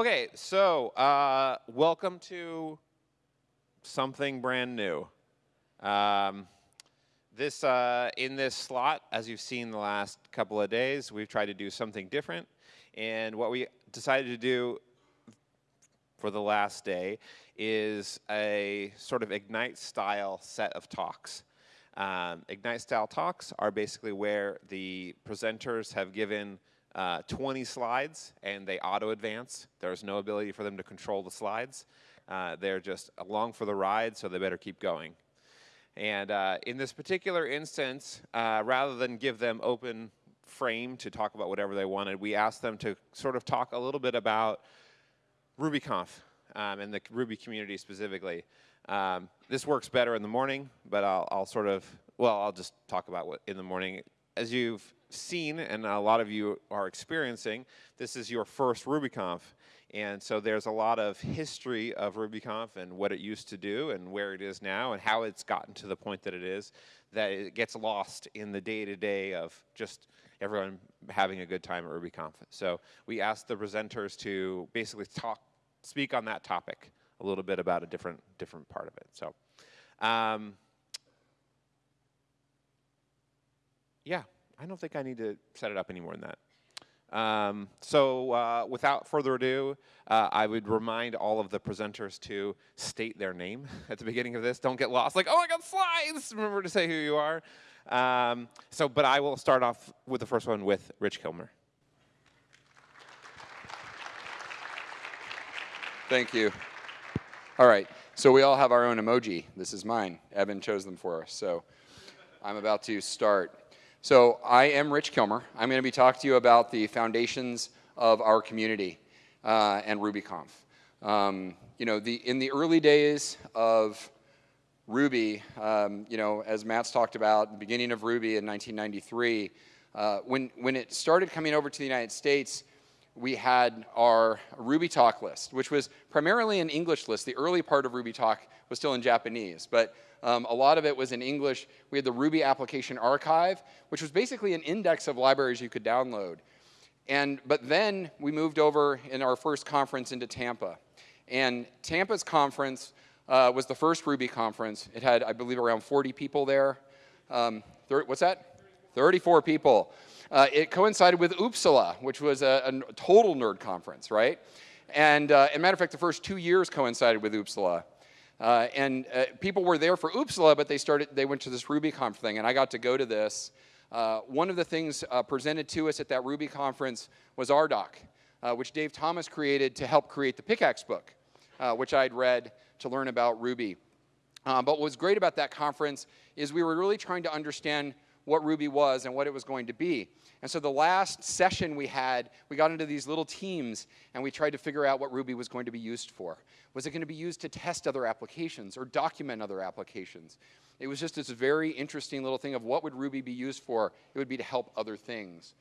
Okay, so uh, welcome to something brand new. Um, this uh, in this slot, as you've seen the last couple of days, we've tried to do something different. And what we decided to do for the last day is a sort of Ignite style set of talks. Um, Ignite style talks are basically where the presenters have given uh, 20 slides and they auto advance. There's no ability for them to control the slides. Uh, they're just along for the ride, so they better keep going. And uh, in this particular instance, uh, rather than give them open frame to talk about whatever they wanted, we asked them to sort of talk a little bit about RubyConf um, and the Ruby community specifically. Um, this works better in the morning, but I'll, I'll, sort of, well, I'll just talk about what in the morning. As you've seen, and a lot of you are experiencing, this is your first RubyConf. And so there's a lot of history of RubyConf and what it used to do and where it is now and how it's gotten to the point that it is, that it gets lost in the day-to-day -day of just everyone having a good time at RubyConf. So we asked the presenters to basically talk, speak on that topic a little bit about a different, different part of it. So, um, yeah, I don't think I need to set it up any more than that. Um, so uh, without further ado, uh, I would remind all of the presenters to state their name at the beginning of this. Don't get lost like, oh, I got slides. Remember to say who you are. Um, so, but I will start off with the first one with Rich Kilmer. Thank you. All right, so we all have our own emoji. This is mine. Evan chose them for us, so I'm about to start. So I am Rich Kilmer. I'm going to be talking to you about the foundations of our community uh, and RubyConf. Um, you know, the, in the early days of Ruby, um, you know, as Matz talked about, the beginning of Ruby in 1993, uh, when, when it started coming over to the United States, we had our Ruby Talk list, which was primarily an English list. The early part of Ruby Talk was still in Japanese, but um, a lot of it was in English. We had the Ruby Application Archive, which was basically an index of libraries you could download. And, but then we moved over in our first conference into Tampa. And Tampa's conference uh, was the first Ruby conference. It had, I believe, around 40 people there. Um, what's that? 34 people. Uh, it coincided with OOPSLA, which was a, a total nerd conference, right? And uh, as a matter of fact, the first two years coincided with OOPSLA. Uh, and uh, people were there for OOPSLA, but they started, they went to this RubyConf thing, and I got to go to this. Uh, one of the things uh, presented to us at that Ruby conference was RDoc, which Dave Thomas created to help create the Pickaxe book, which I'd read to learn about Ruby. but what was great about that conference is we were really trying to understand what Ruby was and what it was going to be. And so the last session we had, we got into these little teams and we tried to figure out what Ruby was going to be used for. Was it going to be used to test other applications or document other applications? It was just this very interesting little thing of what would Ruby be used for? It would be to help other things.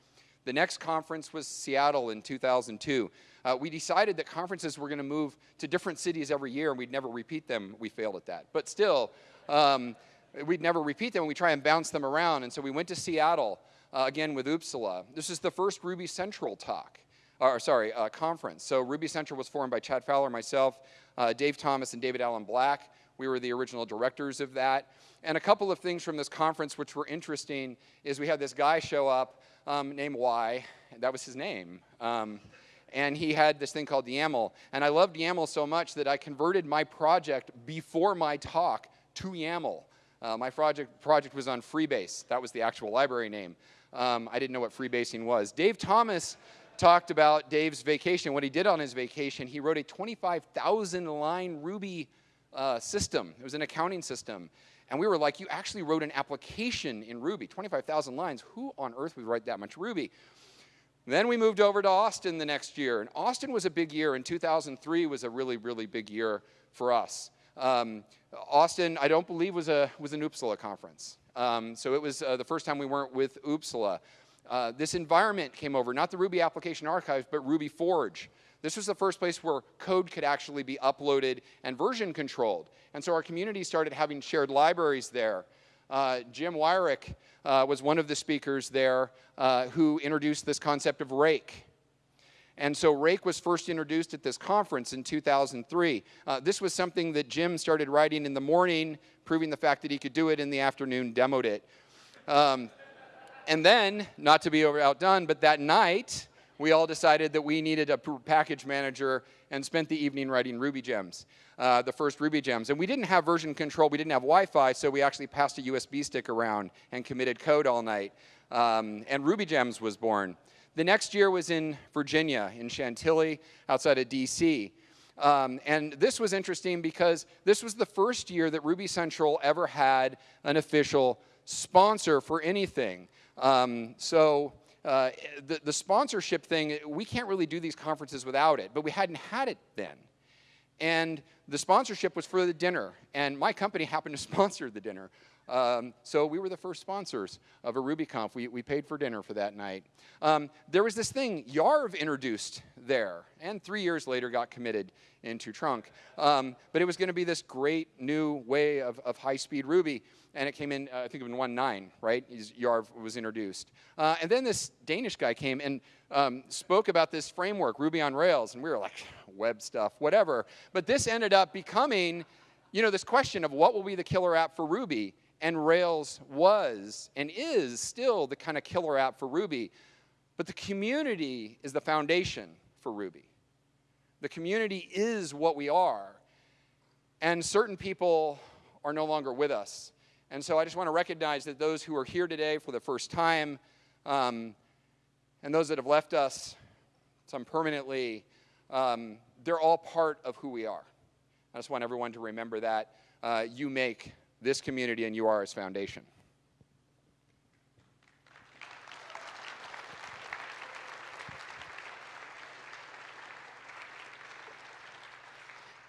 The next conference was Seattle in 2002. Uh, we decided that conferences were going to move to different cities every year and we'd never repeat them. We failed at that. But still, um, we'd never repeat them. and We try and bounce them around. And so we went to Seattle uh, again with OOPSLA. This is the first Ruby Central talk, or sorry, uh, conference. So Ruby Central was formed by Chad Fowler, myself, uh, Dave Thomas, and David Alan Black. We were the original directors of that. And a couple of things from this conference which were interesting is we had this guy show up um, named why. That was his name. Um, and he had this thing called YAML. And I loved YAML so much that I converted my project before my talk to YAML. Uh, my project, project was on Freebase. That was the actual library name. Um, I didn't know what freebasing was. Dave Thomas talked about Dave's vacation. What he did on his vacation, he wrote a 25,000 line Ruby uh, system. It was an accounting system. And we were like, you actually wrote an application in Ruby, 25,000 lines. Who on earth would write that much Ruby? Then we moved over to Austin the next year. And Austin was a big year, and 2003 was a really, really big year for us. Um, Austin, I don't believe, was, a, was an OOPSLA conference. Um, so it was uh, the first time we weren't with OOPSLA. Uh, this environment came over, not the Ruby Application Archive, but Ruby Forge. This was the first place where code could actually be uploaded and version controlled. And so our community started having shared libraries there. Uh, Jim Weirich uh, was one of the speakers there uh, who introduced this concept of rake. And so Rake was first introduced at this conference in 2003. Uh, this was something that Jim started writing in the morning, proving the fact that he could do it in the afternoon, demoed it. Um, and then, not to be outdone, but that night, we all decided that we needed a package manager and spent the evening writing Ruby gems, uh, the first Ruby gems. And we didn't have version control, we didn't have Wi-Fi, so we actually passed a USB stick around and committed code all night. Um, and Ruby gems was born. The next year was in Virginia, in Chantilly, outside of DC. Um, and this was interesting because this was the first year that Ruby Central ever had an official sponsor for anything. Um, so uh, the, the sponsorship thing, we can't really do these conferences without it, but we hadn't had it then. And the sponsorship was for the dinner, and my company happened to sponsor the dinner. Um, so we were the first sponsors of a RubyConf. We, we paid for dinner for that night. Um, there was this thing YARV introduced there, and three years later got committed into Trunk. Um, but it was going to be this great new way of, of high-speed Ruby, and it came in, uh, I think, in 1.9, right? YARV was introduced. Uh, and then this Danish guy came and um, spoke about this framework, Ruby on Rails, and we were like, web stuff, whatever. But this ended up becoming, you know, this question of what will be the killer app for Ruby? And Rails was and is still the kind of killer app for Ruby. But the community is the foundation for Ruby. The community is what we are. And certain people are no longer with us. And so I just want to recognize that those who are here today for the first time um, and those that have left us, some permanently, um, they're all part of who we are. I just want everyone to remember that. Uh, you make this community and UR's foundation.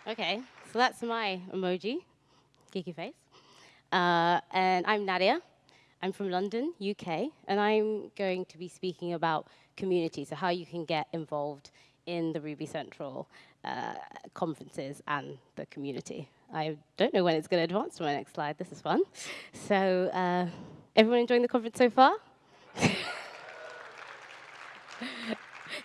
Okay, so that's my emoji, geeky face. Uh, and I'm Nadia. I'm from London, UK, and I'm going to be speaking about community, so how you can get involved in the Ruby Central uh, conferences and the community. I don't know when it's going to advance to my next slide. This is fun. So uh, everyone enjoying the conference so far?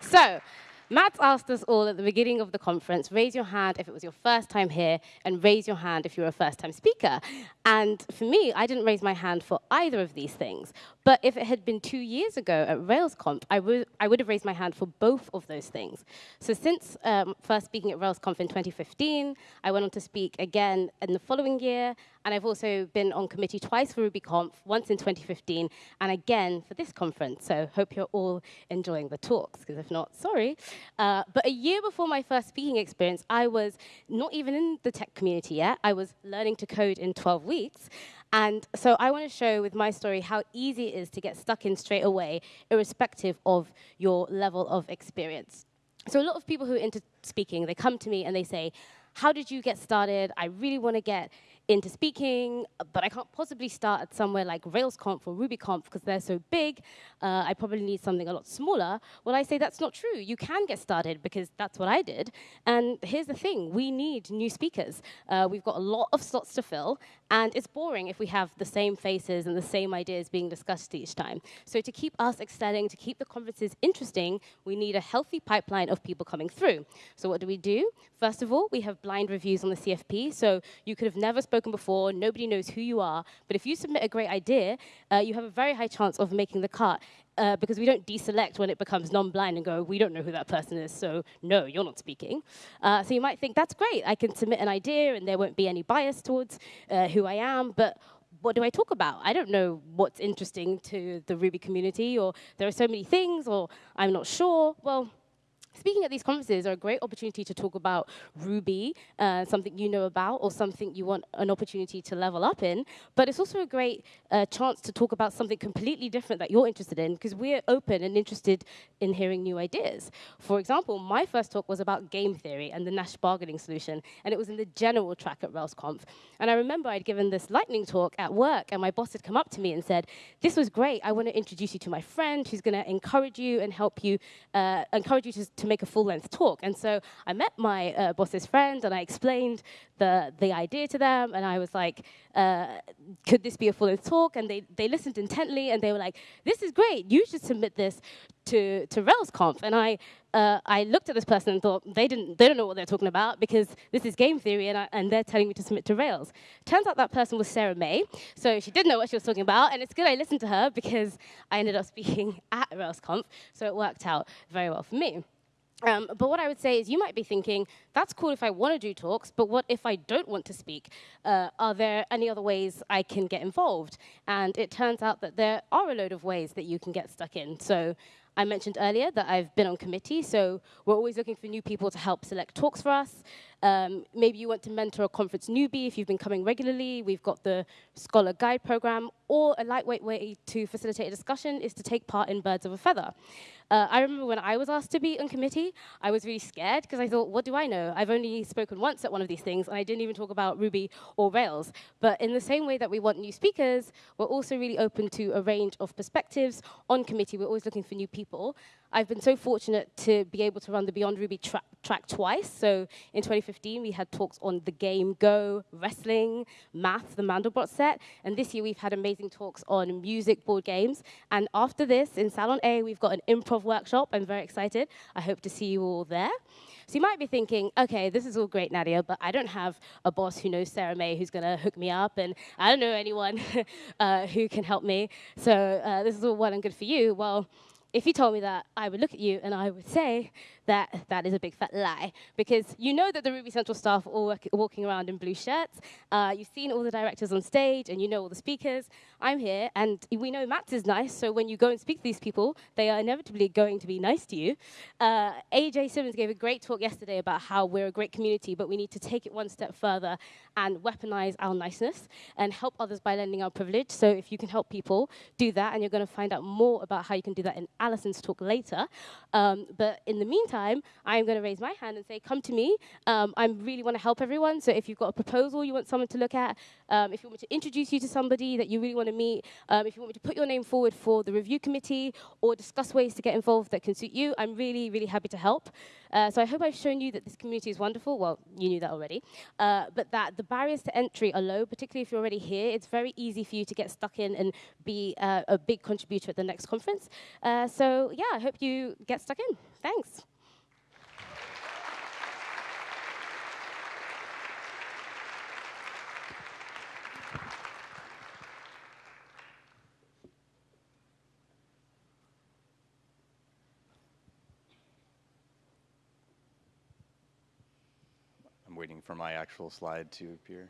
so Matz asked us all at the beginning of the conference, raise your hand if it was your first time here, and raise your hand if you're a first-time speaker. And for me, I didn't raise my hand for either of these things. But if it had been two years ago at RailsConf, I would, I would have raised my hand for both of those things. So since um, first speaking at RailsConf in 2015, I went on to speak again in the following year, and I've also been on committee twice for RubyConf, once in 2015, and again for this conference. So hope you're all enjoying the talks, because if not, sorry. Uh, but a year before my first speaking experience, I was not even in the tech community yet. I was learning to code in 12 weeks. And so I want to show with my story how easy it is to get stuck in straight away, irrespective of your level of experience. So a lot of people who are into speaking, they come to me and they say, how did you get started? I really want to get into speaking, but I can't possibly start at somewhere like RailsConf or RubyConf because they're so big. Uh, I probably need something a lot smaller. Well, I say that's not true. You can get started because that's what I did. And here's the thing. We need new speakers. Uh, we've got a lot of slots to fill, and it's boring if we have the same faces and the same ideas being discussed each time. So to keep us excelling, to keep the conferences interesting, we need a healthy pipeline of people coming through. So what do we do? First of all, we have blind reviews on the CFP. So you could have never spoken before, nobody knows who you are, but if you submit a great idea, uh, you have a very high chance of making the cut uh, because we don't deselect when it becomes non-blind and go, we don't know who that person is, so no, you're not speaking. Uh, so you might think, that's great, I can submit an idea and there won't be any bias towards uh, who I am, but what do I talk about? I don't know what's interesting to the Ruby community, or there are so many things, or I'm not sure. Well, Speaking at these conferences are a great opportunity to talk about Ruby, uh, something you know about or something you want an opportunity to level up in, but it's also a great uh, chance to talk about something completely different that you're interested in because we're open and interested in hearing new ideas. For example, my first talk was about game theory and the Nash bargaining solution, and it was in the general track at RailsConf. And I remember I'd given this lightning talk at work, and my boss had come up to me and said, this was great, I want to introduce you to my friend who's going to encourage you and help you, uh, encourage you to, to to make a full-length talk. And so I met my uh, boss's friend and I explained the, the idea to them. And I was like, uh, could this be a full-length talk? And they, they listened intently and they were like, this is great. You should submit this to, to RailsConf. And I, uh, I looked at this person and thought, they, didn't, they don't know what they're talking about because this is game theory and, I, and they're telling me to submit to Rails. Turns out that person was Sarah Mei. So she did know what she was talking about. And it's good I listened to her because I ended up speaking at RailsConf. So it worked out very well for me. Um, but what I would say is you might be thinking, that's cool if I want to do talks, but what if I don't want to speak? Uh, are there any other ways I can get involved? And it turns out that there are a load of ways that you can get stuck in. So I mentioned earlier that I've been on committee, so we're always looking for new people to help select talks for us. Um, maybe you want to mentor a conference newbie if you've been coming regularly. We've got the Scholar Guide program, or a lightweight way to facilitate a discussion is to take part in Birds of a Feather. Uh, I remember when I was asked to be on committee, I was really scared because I thought, what do I know? I've only spoken once at one of these things, and I didn't even talk about Ruby or Rails. But in the same way that we want new speakers, we're also really open to a range of perspectives on committee. We're always looking for new people. I've been so fortunate to be able to run the Beyond Ruby tra track twice. So in 2015, we had talks on the game Go, wrestling, math, the Mandelbrot set. And this year, we've had amazing talks on music, board games. And after this, in Salon A, we've got an improv workshop. I'm very excited. I hope to see you all there. So you might be thinking, okay, this is all great, Nadia, but I don't have a boss who knows Sarah Mei who's going to hook me up, and I don't know anyone uh, who can help me. So uh, this is all well and good for you. Well, if you told me that, I would look at you and I would say that that is a big fat lie because you know that the Ruby Central staff are all work, walking around in blue shirts. Uh, you've seen all the directors on stage and you know all the speakers. I'm here and we know Matz is nice, so when you go and speak to these people, they are inevitably going to be nice to you. Uh, AJ Simmons gave a great talk yesterday about how we're a great community, but we need to take it one step further and weaponize our niceness and help others by lending our privilege. So if you can help people, do that, and you're going to find out more about how you can do that in Allison's talk later. Um, but in the meantime, I'm going to raise my hand and say, come to me. Um, I really want to help everyone. So if you've got a proposal you want someone to look at, um, if you want me to introduce you to somebody that you really want to meet, um, if you want me to put your name forward for the review committee or discuss ways to get involved that can suit you, I'm really, really happy to help. Uh, so I hope I've shown you that this community is wonderful. Well, you knew that already. Uh, but that the barriers to entry are low, particularly if you're already here. It's very easy for you to get stuck in and be uh, a big contributor at the next conference. Uh, so yeah, I hope you get stuck in. Thanks. For my actual slide to appear.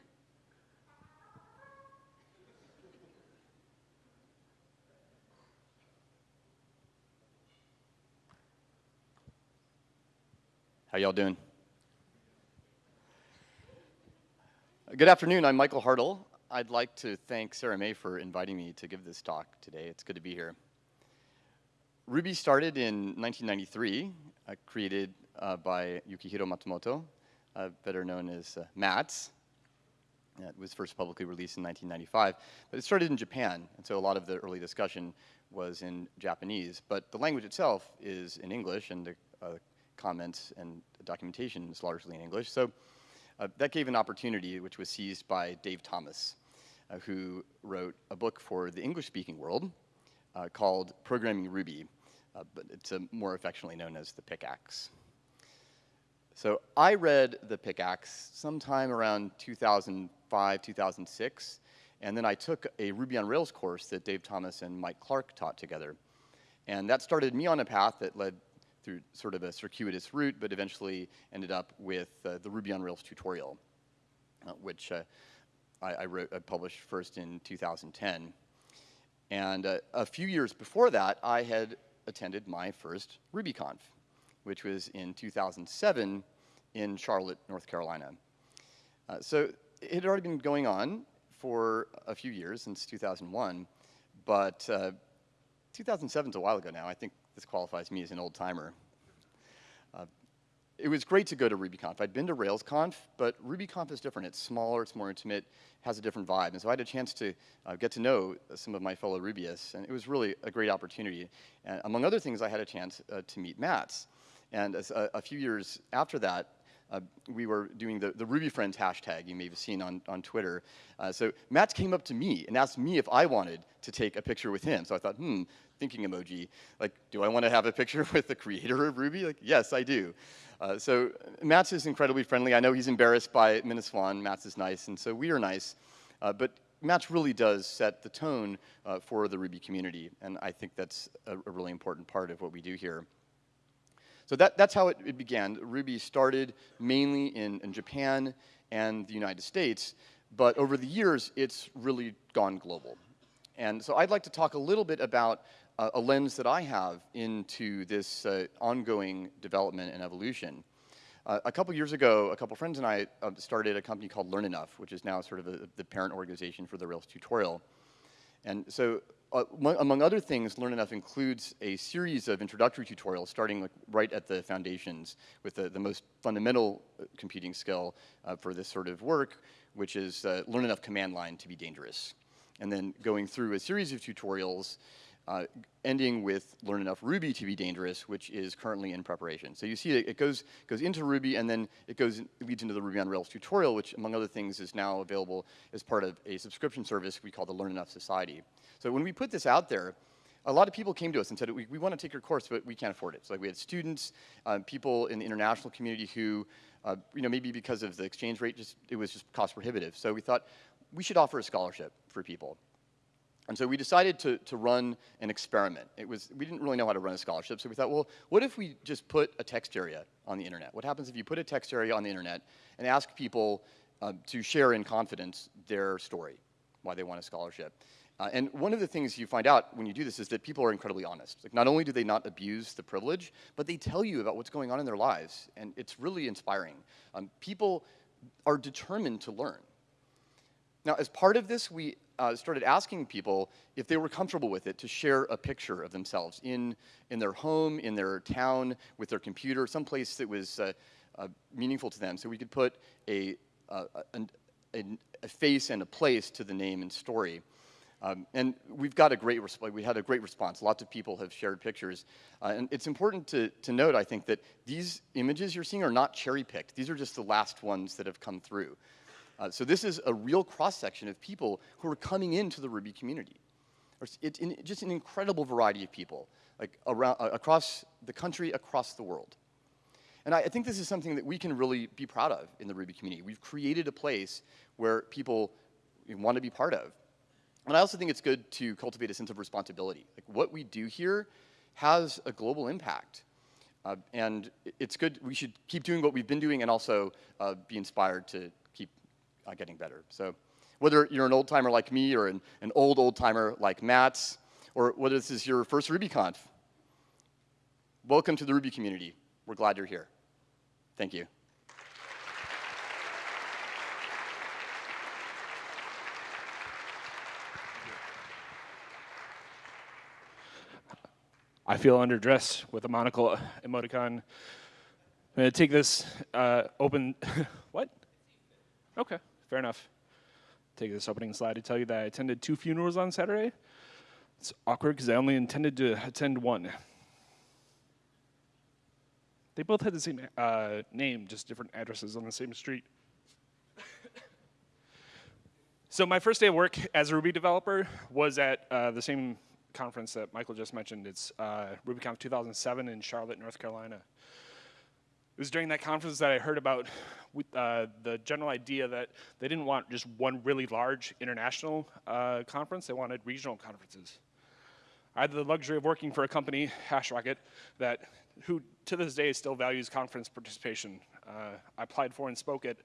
How y'all doing? Good afternoon, I'm Michael Hartl. I'd like to thank Sarah Mei for inviting me to give this talk today. It's good to be here. Ruby started in 1993, uh, created uh, by Yukihiro Matsumoto, uh, better known as uh, Matz. It was first publicly released in 1995, but it started in Japan, and so a lot of the early discussion was in Japanese, but the language itself is in English, and the uh, comments and documentation is largely in English. So uh, that gave an opportunity which was seized by Dave Thomas, uh, who wrote a book for the English-speaking world uh, called Programming Ruby, but it's more affectionately known as the Pickaxe. So I read the Pickaxe sometime around 2005, 2006, and then I took a Ruby on Rails course that Dave Thomas and Mike Clark taught together. And that started me on a path that led through sort of a circuitous route, but eventually ended up with uh, the Ruby on Rails tutorial, uh, which uh, I, I, wrote, I published first in 2010. And uh, a few years before that, I had attended my first RubyConf, which was in 2007 in Charlotte, North Carolina. Uh, so it had already been going on for a few years, since 2001, but uh, 2007 is a while ago now. I think this qualifies me as an old timer. Uh, it was great to go to RubyConf. I'd been to RailsConf, but RubyConf is different. It's smaller, it's more intimate, has a different vibe. And so I had a chance to uh, get to know some of my fellow Rubyists, and it was really a great opportunity. And among other things, I had a chance uh, to meet Matz. And a, a few years after that, uh, we were doing the, the Ruby Friends hashtag you may have seen on, on Twitter. Uh, so Matz came up to me and asked me if I wanted to take a picture with him. So I thought, hmm, thinking emoji, like, do I want to have a picture with the creator of Ruby? Like, yes, I do. Uh, so Matz is incredibly friendly. I know he's embarrassed by MINASWAN. Matz is nice, and so we are nice. Uh, but Matz really does set the tone uh, for the Ruby community, and I think that's a, a, really important part of what we do here. So that, that's how it, it began. Ruby started mainly in, in Japan and the United States, but over the years, it's really gone global. And so I'd like to talk a little bit about uh, a lens that I have into this uh, ongoing development and evolution. Uh, a couple years ago, a couple friends and I uh, started a company called Learn Enough, which is now sort of a, the parent organization for the Rails tutorial. And so uh, among other things, Learn Enough includes a series of introductory tutorials starting like right at the foundations with the, the most fundamental uh, computing skill uh, for this sort of work, which is uh, Learn Enough command line to be dangerous. And then going through a series of tutorials uh, ending with learn enough Ruby to be dangerous, which is currently in preparation. So you see it, it goes, goes into Ruby and then it goes leads into the Ruby on Rails tutorial, which among other things is now available as part of a subscription service we call the Learn Enough Society. So when we put this out there, a lot of people came to us and said, we, we want to take your course, but we can't afford it. So like we had students, um, people in the international community who, uh, you know, maybe because of the exchange rate, just it was just cost prohibitive. So we thought we should offer a scholarship for people. And so we decided to, to run an experiment. It was, we didn't really know how to run a scholarship, so we thought, well, what if we just put a text area on the internet? What happens if you put a text area on the internet and ask people uh, to share in confidence their story, why they want a scholarship? Uh, and one of the things you find out when you do this is that people are incredibly honest. Like not only do they not abuse the privilege, but they tell you about what's going on in their lives, and it's really inspiring. Um, people are determined to learn. Now, as part of this, we uh, started asking people if they were comfortable with it to share a picture of themselves in, in their home, in their town, with their computer, someplace that was uh, uh, meaningful to them. So we could put a, a, a, face and a place to the name and story. Um, and we've got a great response. We had a great response. Lots of people have shared pictures. Uh, and it's important to, to note, I think, that these images you're seeing are not cherry picked. These are just the last ones that have come through. Uh, so this is a real cross-section of people who are coming into the Ruby community. It's in, just an incredible variety of people, like around, uh, across the country, across the world. And I, I, think this is something that we can really be proud of in the Ruby community. We've created a place where people want to be part of. And I also think it's good to cultivate a sense of responsibility. Like what we do here has a global impact. Uh, and it's good, we should keep doing what we've been doing and also uh, be inspired to, uh, getting better. So whether you're an old timer like me or an, an old old timer like Matz, or whether this is your first RubyConf, welcome to the Ruby community. We're glad you're here. Thank you. I feel underdressed with a monocle emoticon. I'm to take this uh, open. what? Okay fair enough. Take this opening slide to tell you that I attended two funerals on Saturday. It's awkward because I only intended to attend one. They both had the same uh, name, just different addresses on the same street. so my first day of work as a Ruby developer was at uh, the same conference that Michael just mentioned. It's uh, RubyConf 2007 in Charlotte, North Carolina. It was during that conference that I heard about uh, the general idea that they didn't want just one really large international uh, conference, they wanted regional conferences. I had the luxury of working for a company, HashRocket, that who to this day still values conference participation. Uh, I applied for and spoke at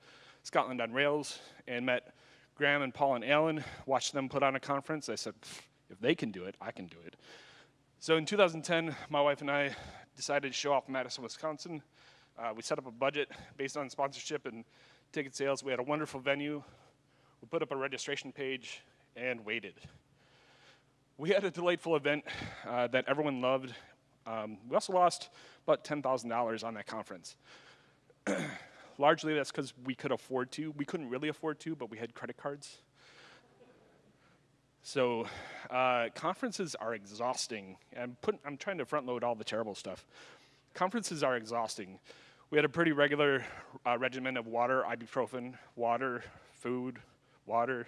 Scotland on Rails and met Graham and Paul and Alan, watched them put on a conference. I said, if they can do it, I can do it. So in 2010, my wife and I decided to show off Madison, Wisconsin, uh, we set up a budget based on sponsorship and ticket sales. We had a wonderful venue. We put up a registration page and waited. We had a delightful event uh, that everyone loved. Um, we also lost about $10,000 on that conference. Largely that's because we could afford to. We couldn't really afford to, but we had credit cards. So uh, conferences are exhausting. I'm, put, I'm trying to front load all the terrible stuff. Conferences are exhausting. We had a pretty regular uh, regimen of water, ibuprofen, water, food, water.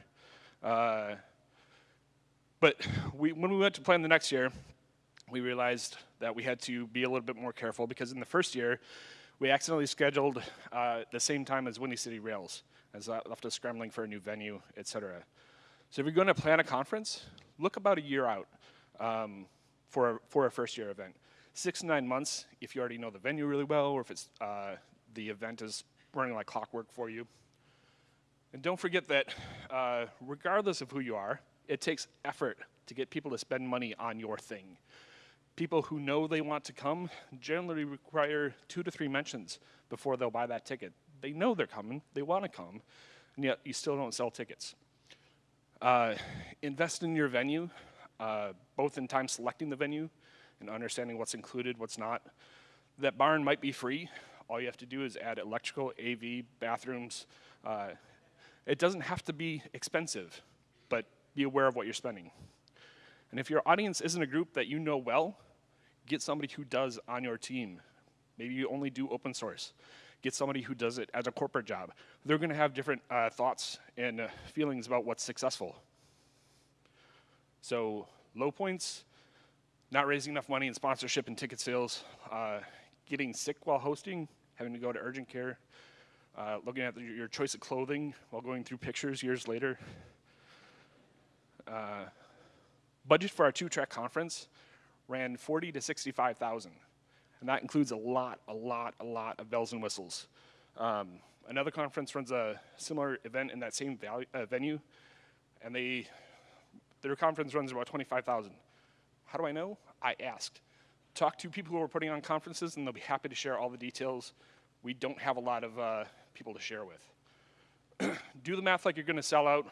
Uh, but we, when we went to plan the next year, we realized that we had to be a little bit more careful because in the first year, we accidentally scheduled uh, the same time as Windy City Rails, as that left us scrambling for a new venue, et cetera. So if you're going to plan a conference, look about a year out um, for, a, for a first year event. Six to nine months if you already know the venue really well or if it's, uh, the event is running like clockwork for you. And don't forget that uh, regardless of who you are, it takes effort to get people to spend money on your thing. People who know they want to come generally require two to three mentions before they'll buy that ticket. They know they're coming, they want to come, and yet you still don't sell tickets. Uh, invest in your venue, uh, both in time selecting the venue and understanding what's included, what's not. That barn might be free. All you have to do is add electrical, AV, bathrooms. Uh, it doesn't have to be expensive, but be aware of what you're spending. And if your audience isn't a group that you know well, get somebody who does on your team. Maybe you only do open source. Get somebody who does it as a corporate job. They're going to have different uh, thoughts and uh, feelings about what's successful. So low points, not raising enough money in sponsorship and ticket sales, uh, getting sick while hosting, having to go to urgent care, uh, looking at the, your choice of clothing while going through pictures years later. Uh, budget for our two-track conference ran 40 to 65,000. And that includes a lot, a lot, a lot of bells and whistles. Um, another conference runs a similar event in that same value, uh, venue, and they, their conference runs about 25,000. How do I know? I asked. Talk to people who are putting on conferences, and they'll be happy to share all the details. We don't have a lot of uh, people to share with. Do the math like you're going to sell out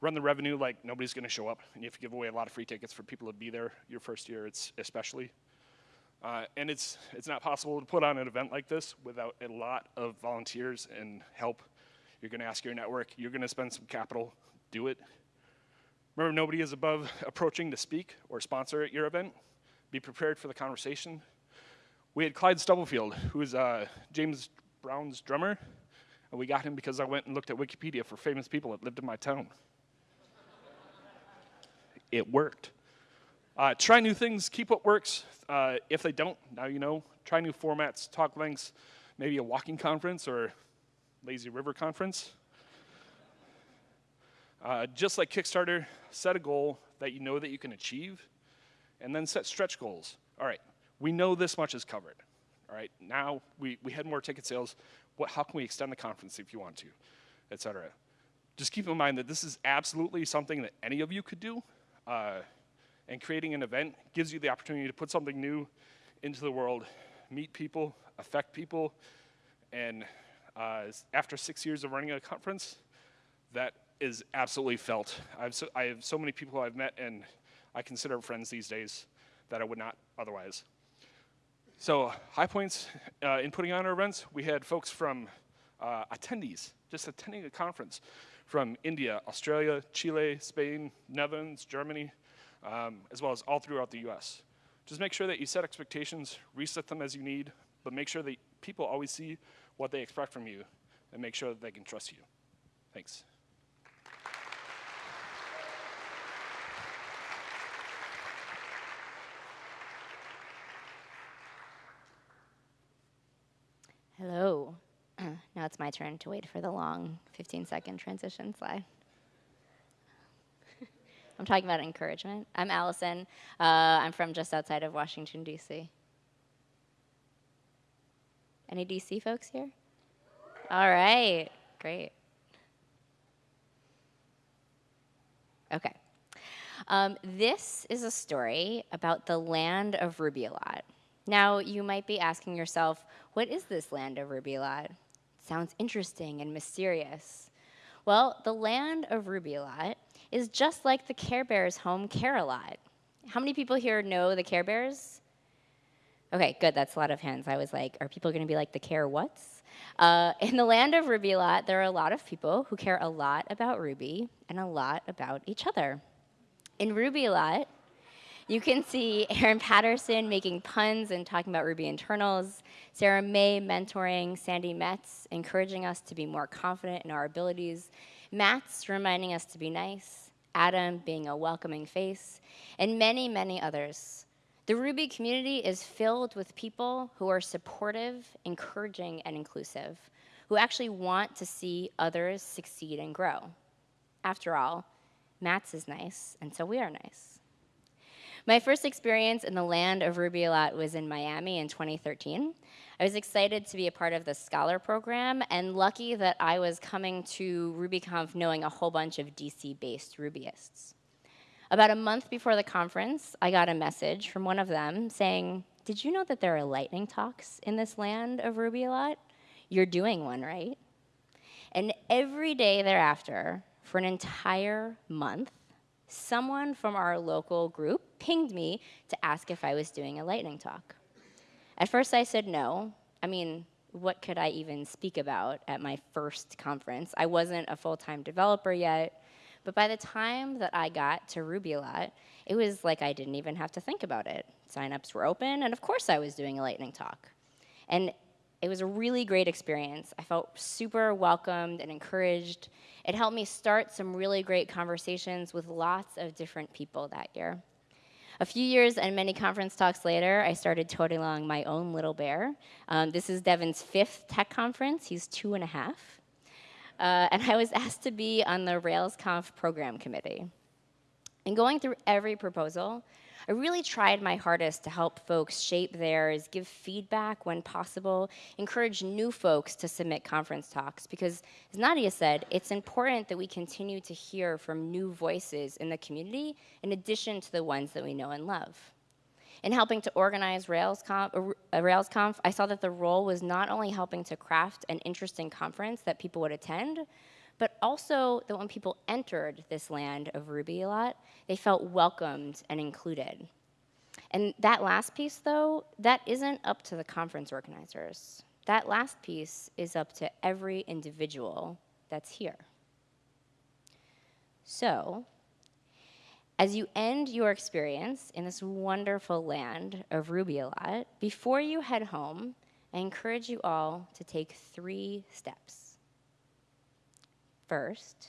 run the revenue like nobody's going to show up, and you have to give away a lot of free tickets for people to be there your first year, it's especially. Uh, and it's it's not possible to put on an event like this without a lot of volunteers and help. You're going to ask your network. You're going to spend some capital. Do it. Remember, nobody is above approaching to speak or sponsor at your event. Be prepared for the conversation. We had Clyde Stubblefield, who is uh, James Brown's drummer, and we got him because I went and looked at Wikipedia for famous people that lived in my town it worked. Uh, try new things, keep what works. Uh, if they don't, now you know. Try new formats, talk lengths, maybe a walking conference or lazy river conference. Uh, just like Kickstarter, set a goal that you know that you can achieve, and then set stretch goals. All right, we know this much is covered. All right, now we, we had more ticket sales. What, how can we extend the conference if you want to, et cetera? Just keep in mind that this is absolutely something that any of you could do, uh, and creating an event gives you the opportunity to put something new into the world, meet people, affect people, and uh, after six years of running a conference, that is absolutely felt. I have, so, I have so many people I've met and I consider friends these days that I would not otherwise. So high points uh, in putting on our events, we had folks from uh, attendees, just attending a conference, from India, Australia, Chile, Spain, Netherlands, Germany, um, as well as all throughout the US. Just make sure that you set expectations, reset them as you need, but make sure that people always see what they expect from you and make sure that they can trust you. Thanks. Hello. now it's my turn to wait for the long 15 second transition slide. I'm talking about encouragement. I'm Allison. Uh, I'm from just outside of Washington, D.C. Any D.C. folks here? All right, great. Okay. Um, this is a story about the land of Ruby-a-Lot. Now, you might be asking yourself, what is this land of Ruby-a-Lot? Sounds interesting and mysterious. Well, the land of Ruby-a-Lot is just like the Care Bears home Care-a-Lot. How many people here know the Care Bears? Okay, good. That's a lot of hands. I was like, are people going to be like the Care Whats? Uh, in the land of Ruby-a-Lot, there are a lot of people who care a lot about Ruby and a lot about each other. In Ruby-a-Lot, You can see Aaron Patterson making puns and talking about Ruby internals, Sarah Mei mentoring Sandi Metz, encouraging us to be more confident in our abilities, Matz reminding us to be nice, Adam being a welcoming face, and many, many others. The Ruby community is filled with people who are supportive, encouraging, and inclusive, who actually want to see others succeed and grow. After all, Matz is nice, and so we are nice. My first experience in the land of Ruby a lot was in Miami in 2013. I was excited to be a part of the Scholar Program and lucky that I was coming to RubyConf knowing a whole bunch of DC based Rubyists. About a month before the conference, I got a message from one of them saying, Did you know that there are lightning talks in this land of Ruby a lot? You're doing one, right? And every day thereafter, for an entire month, someone from our local group pinged me to ask if I was doing a lightning talk. At first, I said no. I mean, what could I even speak about at my first conference? I wasn't a full time developer yet. But by the time that I got to Ruby a lot, it was like I didn't even have to think about it. Signups were open, and of course I was doing a lightning talk. And it was a really great experience. I felt super welcomed and encouraged. It helped me start some really great conversations with lots of different people that year. A few years and many conference talks later, I started toting along my own little bear. Um, this is Devin's fifth tech conference. He's two and a half. Uh, and I was asked to be on the RailsConf program committee. And going through every proposal, I really tried my hardest to help folks shape theirs, give feedback when possible, encourage new folks to submit conference talks, because as Nadia said, it's important that we continue to hear from new voices in the community in addition to the ones that we know and love. In helping to organize RailsConf, uh, RailsConf, I saw that the role was not only helping to craft an interesting conference that people would attend, but also that when people entered this land of Ruby a lot, they felt welcomed and included. And that last piece, though, that isn't up to the conference organizers. That last piece is up to every individual that's here. So, as you end your experience in this wonderful land of Ruby a lot, before you head home, I encourage you all to take three steps. First,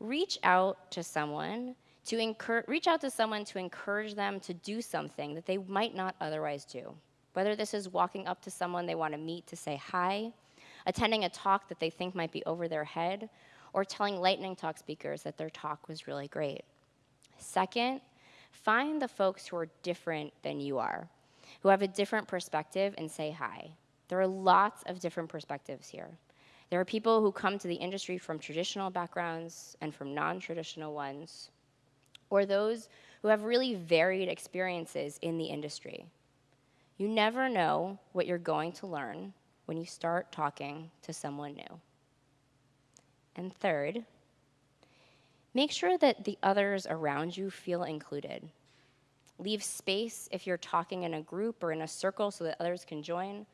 reach out to someone to encourage, reach out to someone to encourage them to do something that they might not otherwise do. Whether this is walking up to someone they want to meet to say hi, attending a talk that they think might be over their head, or telling lightning talk speakers that their talk was really great. Second, find the folks who are different than you are, who have a different perspective, and say hi. There are lots of different perspectives here. There are people who come to the industry from traditional backgrounds and from non traditional ones, or those who have really varied experiences in the industry. You never know what you're going to learn when you start talking to someone new. And third, make sure that the others around you feel included. Leave space if you're talking in a group or in a circle so that others can join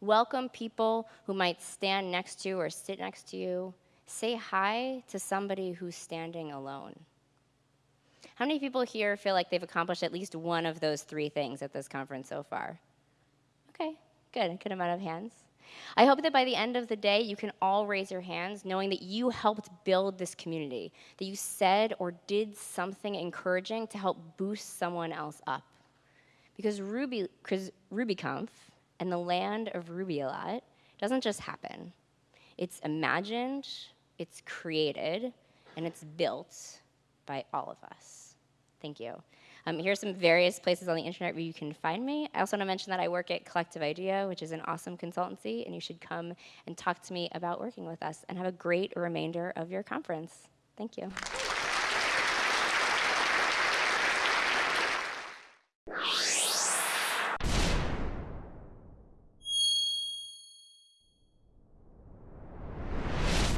Welcome people who might stand next to you or sit next to you. Say hi to somebody who's standing alone. How many people here feel like they've accomplished at least one of those three things at this conference so far? Okay, good, good amount of hands. I hope that by the end of the day, you can all raise your hands knowing that you helped build this community, that you said or did something encouraging to help boost someone else up. Because Ruby, RubyConf and the land of Ruby a lot doesn't just happen. It's imagined, it's created, and it's built by all of us. Thank you. Um, here's some various places on the internet where you can find me. I also want to mention that I work at Collective Idea, which is an awesome consultancy, and you should come and talk to me about working with us. And have a great remainder of your conference. Thank you.